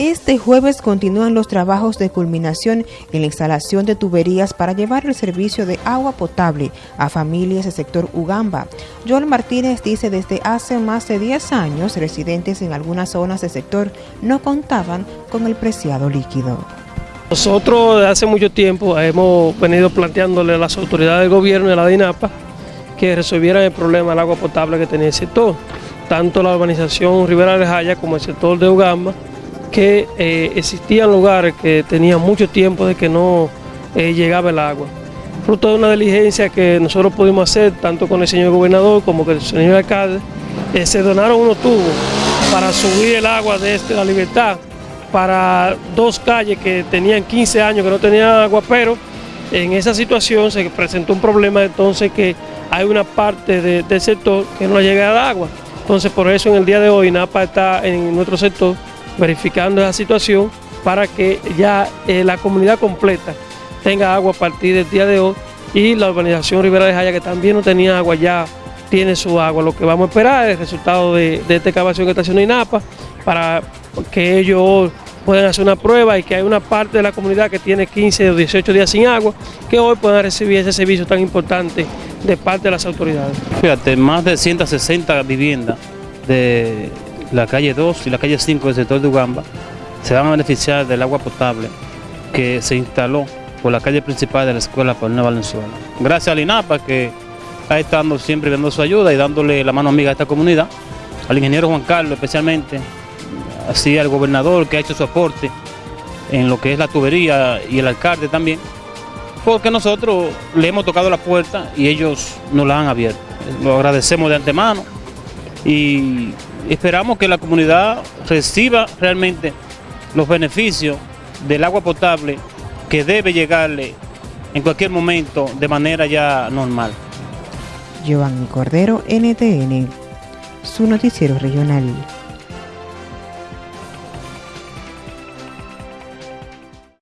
Este jueves continúan los trabajos de culminación en la instalación de tuberías para llevar el servicio de agua potable a familias del sector Ugamba. Joel Martínez dice desde hace más de 10 años residentes en algunas zonas del sector no contaban con el preciado líquido. Nosotros desde hace mucho tiempo hemos venido planteándole a las autoridades del gobierno y a la DINAPA que resolvieran el problema del agua potable que tenía el sector, tanto la urbanización Rivera de Jaya como el sector de Ugamba, que eh, existían lugares que tenían mucho tiempo de que no eh, llegaba el agua. Fruto de una diligencia que nosotros pudimos hacer, tanto con el señor gobernador como con el señor alcalde, eh, se donaron unos tubos para subir el agua desde la libertad para dos calles que tenían 15 años que no tenían agua, pero en esa situación se presentó un problema entonces que hay una parte del sector que no llega al agua. Entonces por eso en el día de hoy NAPA está en nuestro sector verificando esa situación para que ya eh, la comunidad completa tenga agua a partir del día de hoy y la urbanización Rivera de Jaya que también no tenía agua ya tiene su agua. Lo que vamos a esperar es el resultado de, de esta excavación que está haciendo INAPA para que ellos puedan hacer una prueba y que hay una parte de la comunidad que tiene 15 o 18 días sin agua, que hoy puedan recibir ese servicio tan importante de parte de las autoridades. Fíjate, más de 160 viviendas de la calle 2 y la calle 5 del sector de Ugamba se van a beneficiar del agua potable que se instaló por la calle principal de la escuela Paulina Valenzuela. Gracias al INAPA que está estando siempre dando su ayuda y dándole la mano amiga a esta comunidad, al ingeniero Juan Carlos especialmente, así al gobernador que ha hecho su aporte en lo que es la tubería y el alcalde también, porque nosotros le hemos tocado la puerta y ellos nos la han abierto. Lo agradecemos de antemano y esperamos que la comunidad reciba realmente los beneficios del agua potable que debe llegarle en cualquier momento de manera ya normal. Giovanni Cordero, NTN, su noticiero regional.